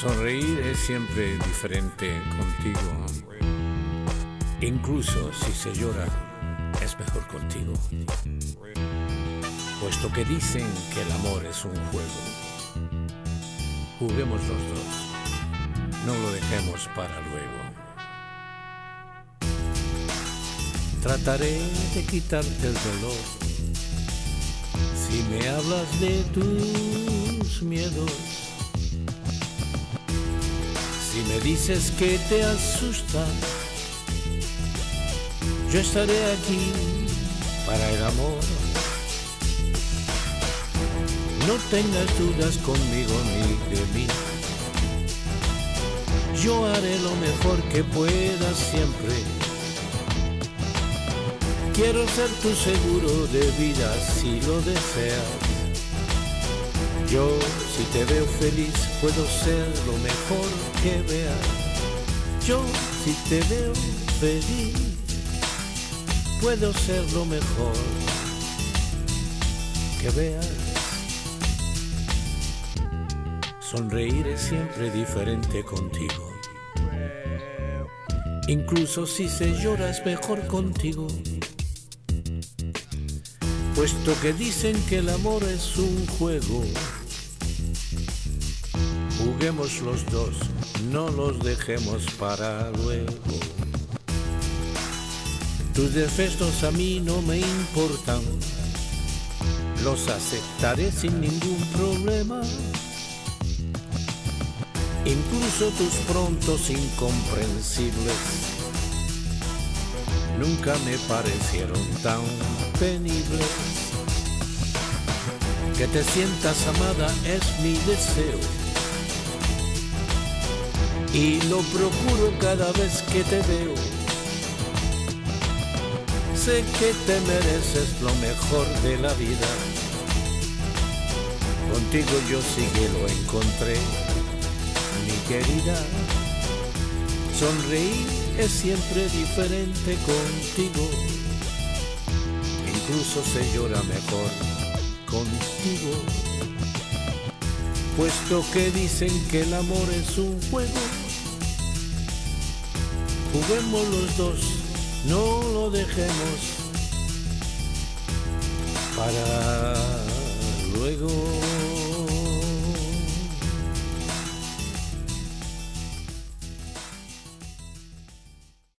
Sonreír es siempre diferente contigo. Incluso si se llora, es mejor contigo. Puesto que dicen que el amor es un juego, juguemos los dos, no lo dejemos para luego. Trataré de quitarte el dolor si me hablas de tus miedos si me dices que te asusta, yo estaré aquí para el amor. No tengas dudas conmigo ni de mí. Yo haré lo mejor que pueda siempre. Quiero ser tu seguro de vida si lo deseas. Yo, si te veo feliz, puedo ser lo mejor que veas. Yo, si te veo feliz, puedo ser lo mejor que veas. Sonreír es siempre diferente contigo. Incluso si se llora es mejor contigo puesto que dicen que el amor es un juego Juguemos los dos, no los dejemos para luego. Tus defectos a mí no me importan, los aceptaré sin ningún problema. Incluso tus prontos incomprensibles nunca me parecieron tan penibles. Que te sientas amada es mi deseo y lo procuro cada vez que te veo. Sé que te mereces lo mejor de la vida. Contigo yo sí que lo encontré, mi querida. Sonreír es siempre diferente contigo. Incluso se llora mejor contigo. Puesto que dicen que el amor es un juego Juguemos los dos, no lo dejemos para luego.